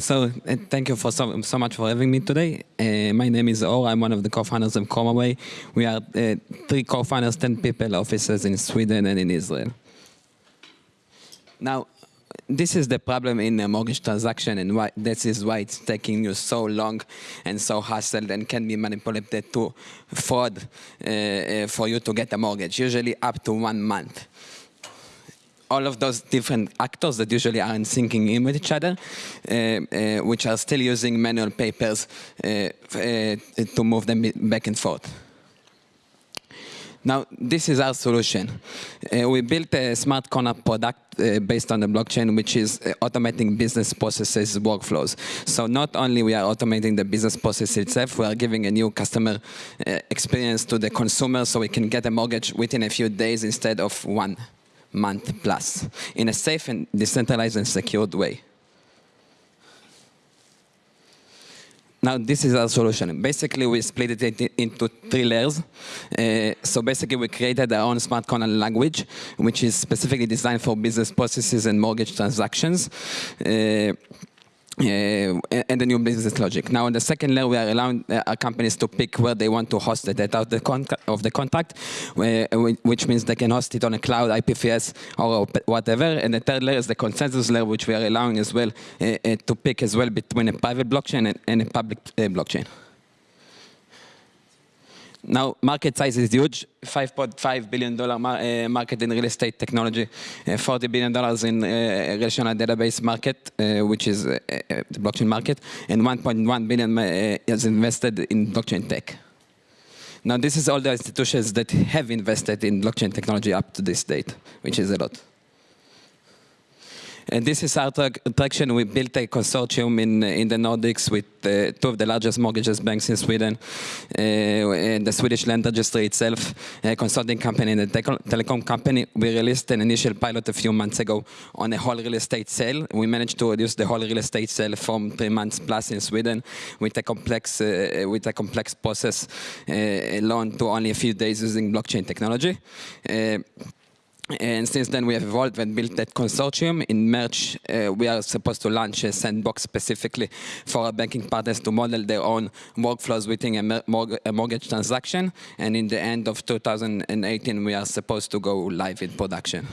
So uh, thank you for so, so much for having me today. Uh, my name is Or. I'm one of the co-founders of ChromaWay. We are uh, three co-founders, 10 people, offices in Sweden and in Israel. Now, this is the problem in a mortgage transaction and why this is why it's taking you so long and so hassled and can be manipulated to fraud uh, uh, for you to get a mortgage, usually up to one month all of those different actors that usually aren't syncing in with each other, uh, uh, which are still using manual papers uh, uh, to move them back and forth. Now, this is our solution. Uh, we built a smart contract product uh, based on the blockchain, which is uh, automating business processes, workflows. So not only we are automating the business process itself, we are giving a new customer uh, experience to the consumer so we can get a mortgage within a few days instead of one month plus in a safe and decentralized and secured way. Now, this is our solution. Basically, we split it into three layers. Uh, so basically, we created our own smart contract language, which is specifically designed for business processes and mortgage transactions. Uh, and the new business logic. Now, in the second layer, we are allowing uh, companies to pick where they want to host the data of the, of the contract, which means they can host it on a cloud, IPFS, or whatever. And the third layer is the consensus layer, which we are allowing as well uh, uh to pick as well between a private blockchain and, and a public uh, blockchain. Now, market size is huge, $5.5 billion mar uh, market in real estate technology, uh, $40 billion in uh, relational database market, which is the blockchain market, and 1.1 billion is invested in blockchain tech. Now, this is all the institutions that have invested in blockchain technology up to this date, which is a lot. And this is our traction. We built a consortium in, in the Nordics with uh, two of the largest mortgages banks in Sweden, uh, and the Swedish land registry itself, a consulting company and a telecom company. We released an initial pilot a few months ago on a whole real estate sale. We managed to reduce the whole real estate sale from three months plus in Sweden with a complex, uh, with a complex process uh, loan to only a few days using blockchain technology. Uh, and since then, we have evolved and built that consortium. In March, uh, we are supposed to launch a sandbox specifically for our banking partners to model their own workflows within a, a, mortgage transaction. And in the end of 2018, we are supposed to go live in production.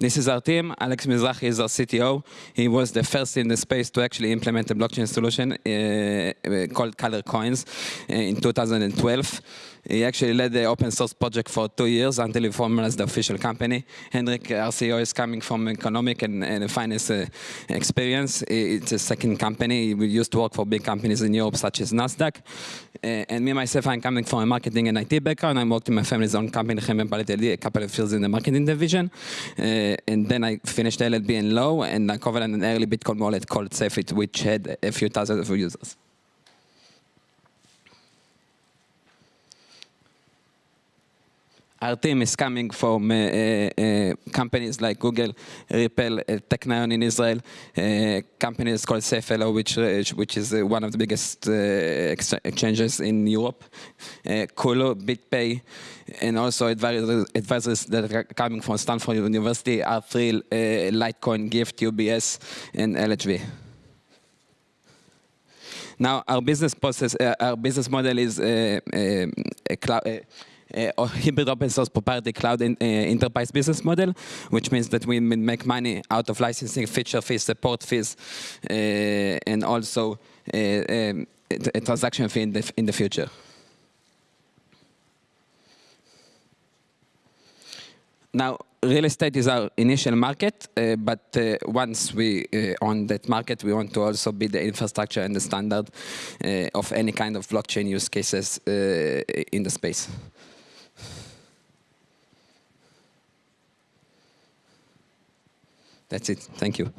This is our team. Alex Mizrahi is our CTO. He was the first in the space to actually implement a blockchain solution uh, called Color Coins uh, in 2012. He actually led the open source project for two years until he formalized the official company. Henrik, our CEO, is coming from economic and, and finance uh, experience. It's a second company. We used to work for big companies in Europe, such as NASDAQ. Uh, and me, myself, I'm coming from a marketing and IT background. I worked in my family's own company, a couple of years in the marketing division. Uh, and then I finished LLB in law, and I covered an early Bitcoin wallet called Safeit, which had a few thousand of users. Our team is coming from uh, uh, companies like Google, Ripple, uh, Technion in Israel, uh, companies called Safello, which uh, which is uh, one of the biggest ex exchanges in Europe, uh, Kulu, BitPay, and also advisors, advisors, that are coming from Stanford University, R3, Litecoin, Gyft, UBS, and LHV. Now, our business process, our business model is a cloud uh, hybrid open source proprietary cloud in, uh, enterprise business model, which means that we make money out of licensing, feature fees, support fees, uh, and also um, a transaction fee in the, in the future. Now, real estate is our initial market, uh, but uh, once we uh, on that market, we want to also be the infrastructure and the standard of any kind of blockchain use cases in the space. That's it. Thank you.